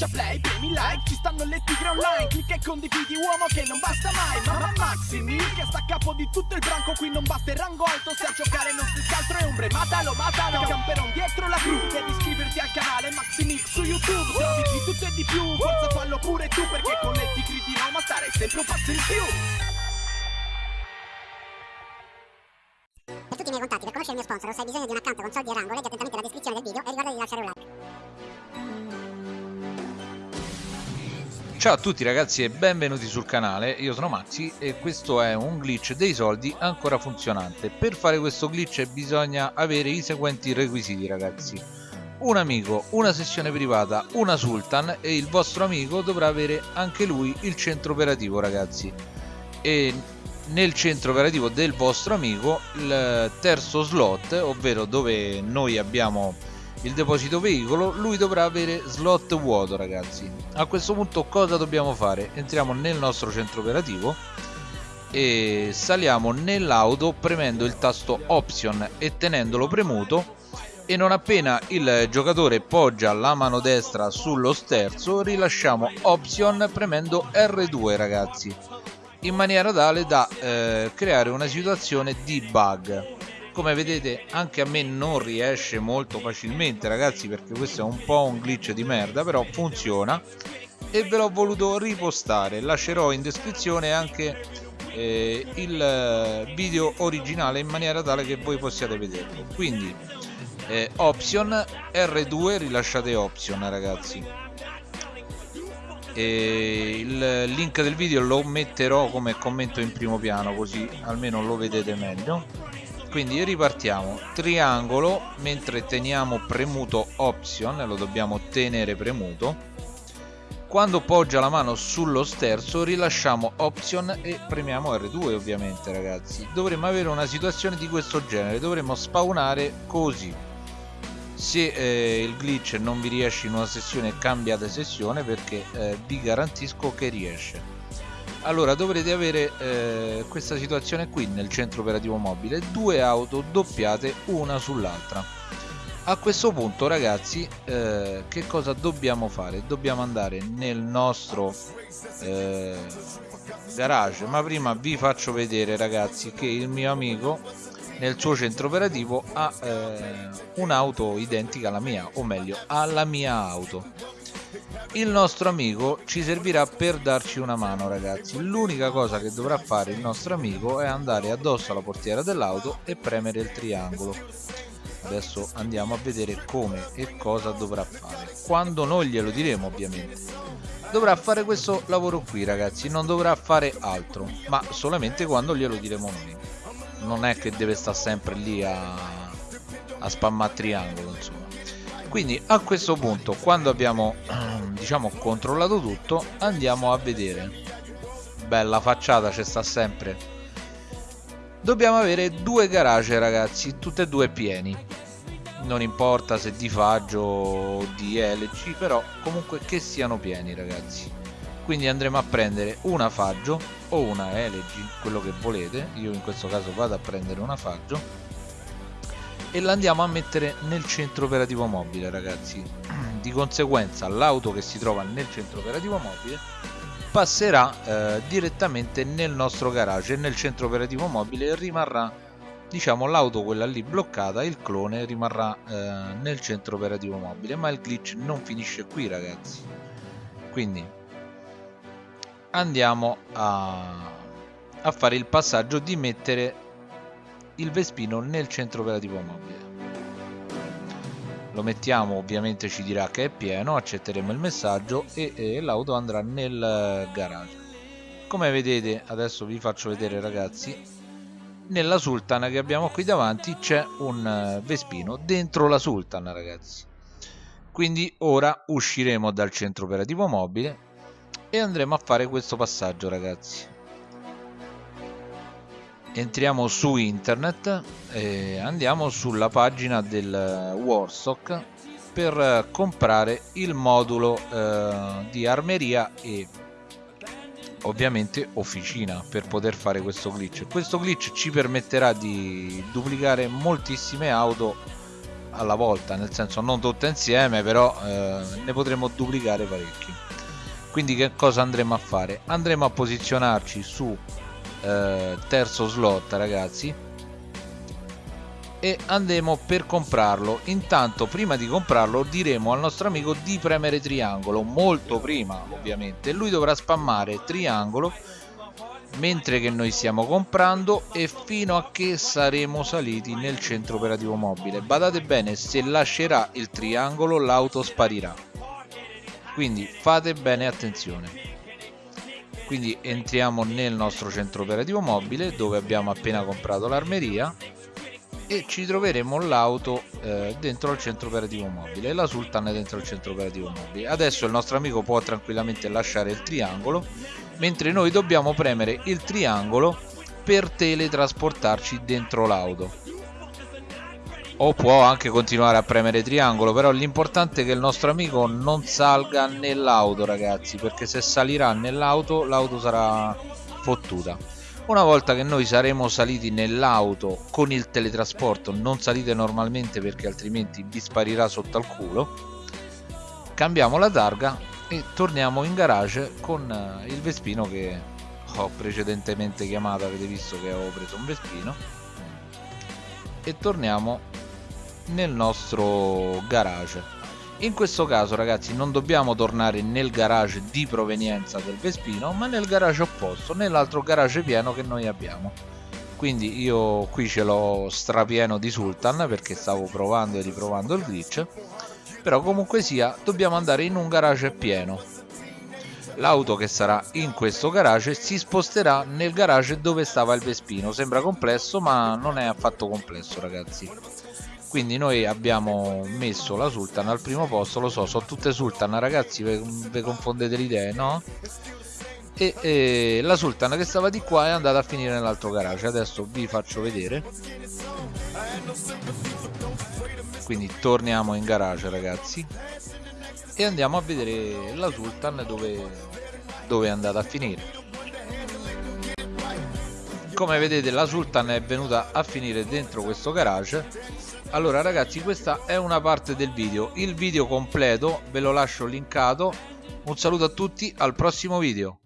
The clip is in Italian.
schiaccia play, premi like Ci stanno le tigre online Clicca e condividi uomo che non basta mai Mamma Maximi che sta a capo di tutto il branco Qui non basta il rango alto Se a giocare non si scaltro è ombre Matalo, matalo Camperon dietro la crew Devi iscriverti al canale Maximix su YouTube Trovi di tutto e di più Forza fallo pure tu Perché con le tigri di Roma stare sempre un passo in più Per tutti i miei contatti, per conoscere il mio sponsor o se hai bisogno di un account con soldi e rango, leggi attentamente la descrizione del video e ricorda di lasciare un like. Ciao a tutti ragazzi e benvenuti sul canale, io sono Maxi e questo è un glitch dei soldi ancora funzionante. Per fare questo glitch bisogna avere i seguenti requisiti ragazzi. Un amico, una sessione privata, una sultan e il vostro amico dovrà avere anche lui il centro operativo ragazzi. E nel centro operativo del vostro amico il terzo slot, ovvero dove noi abbiamo il deposito veicolo, lui dovrà avere slot vuoto ragazzi. A questo punto cosa dobbiamo fare? Entriamo nel nostro centro operativo e saliamo nell'auto premendo il tasto option e tenendolo premuto e non appena il giocatore poggia la mano destra sullo sterzo rilasciamo option premendo R2 ragazzi in maniera tale da eh, creare una situazione di bug come vedete anche a me non riesce molto facilmente ragazzi perché questo è un po' un glitch di merda però funziona. E ve l'ho voluto ripostare lascerò in descrizione anche eh, il video originale in maniera tale che voi possiate vederlo. Quindi eh, option R2 rilasciate option ragazzi. E il link del video lo metterò come commento in primo piano così almeno lo vedete meglio quindi ripartiamo. Triangolo mentre teniamo premuto option lo dobbiamo tenere premuto. Quando poggia la mano sullo sterzo rilasciamo option e premiamo R2 ovviamente ragazzi. Dovremmo avere una situazione di questo genere dovremmo spawnare così. Se eh, il glitch non vi riesce in una sessione cambiate sessione perché eh, vi garantisco che riesce allora dovrete avere eh, questa situazione qui nel centro operativo mobile. Due auto doppiate una sull'altra. A questo punto ragazzi eh, che cosa dobbiamo fare? Dobbiamo andare nel nostro eh, garage. Ma prima vi faccio vedere ragazzi che il mio amico nel suo centro operativo ha eh, un'auto identica alla mia o meglio alla mia auto il nostro amico ci servirà per darci una mano ragazzi. L'unica cosa che dovrà fare il nostro amico è andare addosso alla portiera dell'auto e premere il triangolo. Adesso andiamo a vedere come e cosa dovrà fare. Quando noi glielo diremo ovviamente. Dovrà fare questo lavoro qui ragazzi. Non dovrà fare altro ma solamente quando glielo diremo noi. Non è che deve stare sempre lì a, a spammare triangolo insomma quindi a questo punto quando abbiamo diciamo controllato tutto andiamo a vedere. Bella facciata ci sta sempre. Dobbiamo avere due garage ragazzi tutte e due pieni. Non importa se di faggio o di LC però comunque che siano pieni ragazzi. Quindi andremo a prendere una faggio o una LG quello che volete. Io in questo caso vado a prendere una faggio e la andiamo a mettere nel centro operativo mobile ragazzi. Di conseguenza l'auto che si trova nel centro operativo mobile passerà eh, direttamente nel nostro garage. Nel centro operativo mobile rimarrà diciamo l'auto quella lì bloccata il clone rimarrà eh, nel centro operativo mobile. Ma il glitch non finisce qui ragazzi. Quindi andiamo a, a fare il passaggio di mettere il Vespino nel centro operativo mobile lo mettiamo ovviamente ci dirà che è pieno accetteremo il messaggio e, e l'auto andrà nel garage. Come vedete adesso vi faccio vedere ragazzi nella Sultan che abbiamo qui davanti c'è un Vespino dentro la Sultan ragazzi. Quindi ora usciremo dal centro operativo mobile e andremo a fare questo passaggio ragazzi entriamo su internet e andiamo sulla pagina del Warstock per comprare il modulo eh, di armeria e ovviamente officina per poter fare questo glitch. Questo glitch ci permetterà di duplicare moltissime auto alla volta nel senso non tutte insieme però eh, ne potremo duplicare parecchi. Quindi che cosa andremo a fare? Andremo a posizionarci su eh, terzo slot ragazzi. E andremo per comprarlo. Intanto prima di comprarlo diremo al nostro amico di premere triangolo. Molto prima ovviamente. Lui dovrà spammare triangolo mentre che noi stiamo comprando e fino a che saremo saliti nel centro operativo mobile. Badate bene se lascerà il triangolo l'auto sparirà. Quindi fate bene attenzione quindi entriamo nel nostro centro operativo mobile dove abbiamo appena comprato l'armeria e ci troveremo l'auto eh, dentro il centro operativo mobile la Sultan è dentro il centro operativo mobile. Adesso il nostro amico può tranquillamente lasciare il triangolo mentre noi dobbiamo premere il triangolo per teletrasportarci dentro l'auto o può anche continuare a premere triangolo però l'importante è che il nostro amico non salga nell'auto ragazzi perché se salirà nell'auto l'auto sarà fottuta. Una volta che noi saremo saliti nell'auto con il teletrasporto non salite normalmente perché altrimenti vi sparirà sotto al culo cambiamo la targa e torniamo in garage con eh, il Vespino che ho precedentemente chiamato avete visto che avevo preso un Vespino e torniamo nel nostro garage. In questo caso ragazzi non dobbiamo tornare nel garage di provenienza del Vespino ma nel garage opposto nell'altro garage pieno che noi abbiamo. Quindi io qui ce l'ho strapieno di Sultan perché stavo provando e riprovando il glitch. Però comunque sia dobbiamo andare in un garage pieno. L'auto che sarà in questo garage si sposterà nel garage dove stava il Vespino. Sembra complesso ma non è affatto complesso ragazzi quindi noi abbiamo messo la Sultan al primo posto lo so sono tutte Sultan ragazzi vi confondete le idee no? E, e, la Sultan che stava di qua è andata a finire nell'altro garage adesso vi faccio vedere. Quindi torniamo in garage ragazzi. E andiamo a vedere la Sultan dove, dove è andata a finire. Come vedete la Sultan è venuta a finire dentro questo garage allora ragazzi questa è una parte del video. Il video completo ve lo lascio linkato. Un saluto a tutti al prossimo video